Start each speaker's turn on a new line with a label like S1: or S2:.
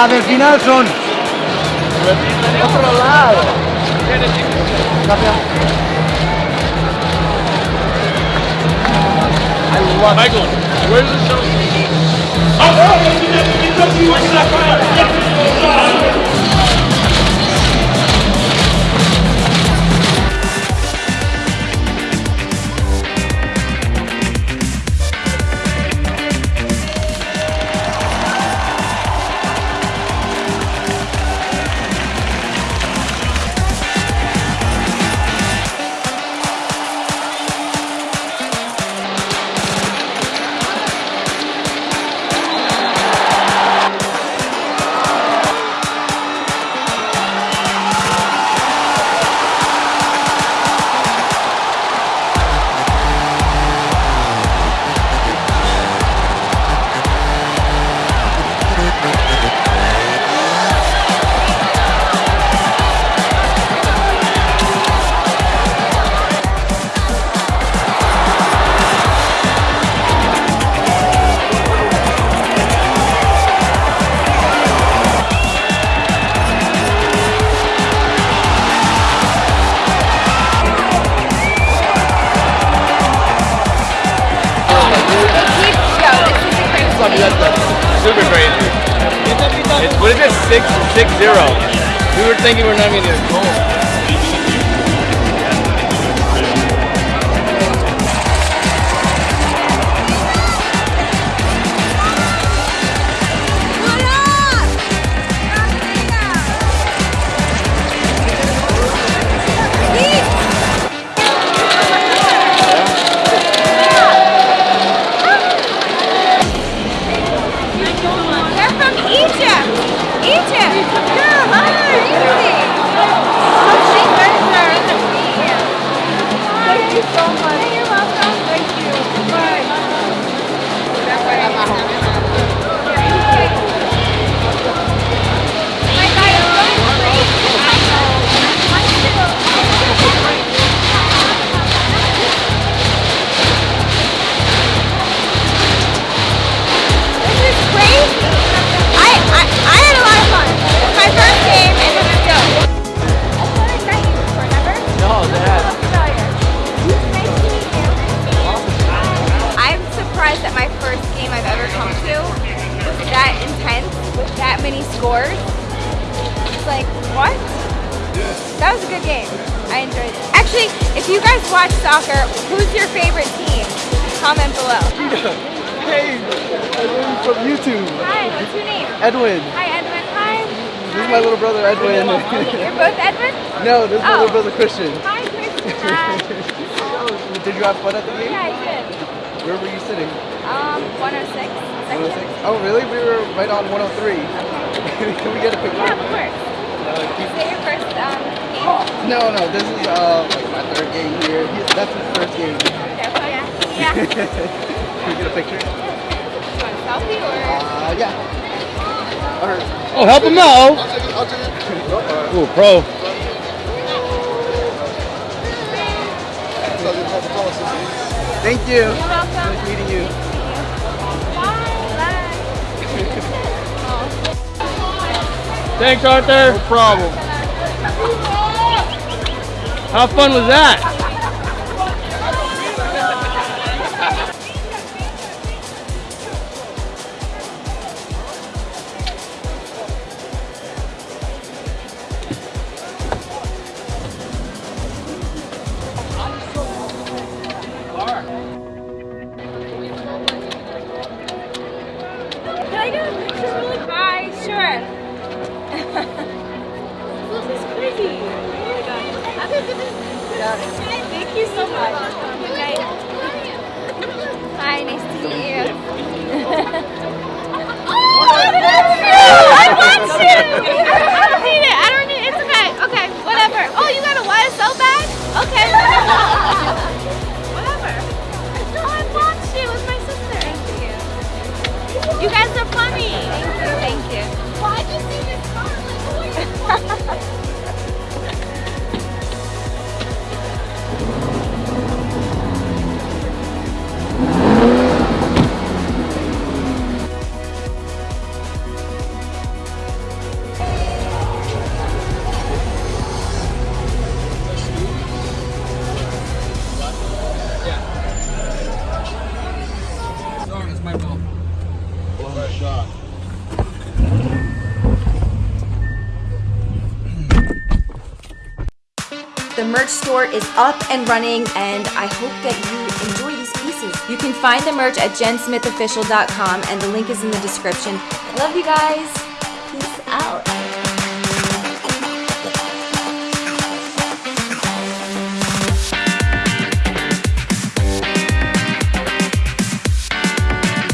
S1: A del final son. Otro lado.
S2: Michael, the show? It? Six six zero. We were thinking we're not even gonna goal.
S3: They're from Egypt. Egypt. Yeah, hi. Thank you so much. If you guys watch soccer, who's your favorite team? Comment below.
S1: Hey, Edwin from YouTube.
S3: Hi, what's your name?
S1: Edwin.
S3: Hi, Edwin. Hi.
S1: This is my little brother Edwin.
S3: You're both Edwin?
S1: no, this is my
S3: Oh.
S1: little brother Christian.
S3: Hi. Hi.
S1: Did you have fun at the game?
S3: Yeah, I did.
S1: Where were you sitting?
S3: Um, 106.
S1: 106? Oh, really? We were right on 103. Okay. Can we get a picture?
S3: Yeah, of course.
S1: Uh,
S3: Is
S1: keep-
S3: it your first um, game?
S1: No, no, this is uh, like my third game here. He, that's his first game.
S3: Careful, yeah. Yeah.
S1: Can we get a picture?
S3: want a selfie or?
S1: Uh, yeah. Or,
S2: Oh, help him out.
S1: I'll take it, I'll take it.
S2: Ooh, pro.
S1: Thank you.
S3: You're welcome.
S1: Nice meeting you.
S3: Bye. Bye.
S2: Thanks, Arthur. No problem. How fun was that?
S3: Thank you so much. The merch store is up and running, and I hope that you enjoy these pieces. You can find the merch at jensmithofficial.com, and the link is in the description. I love you guys. Peace out.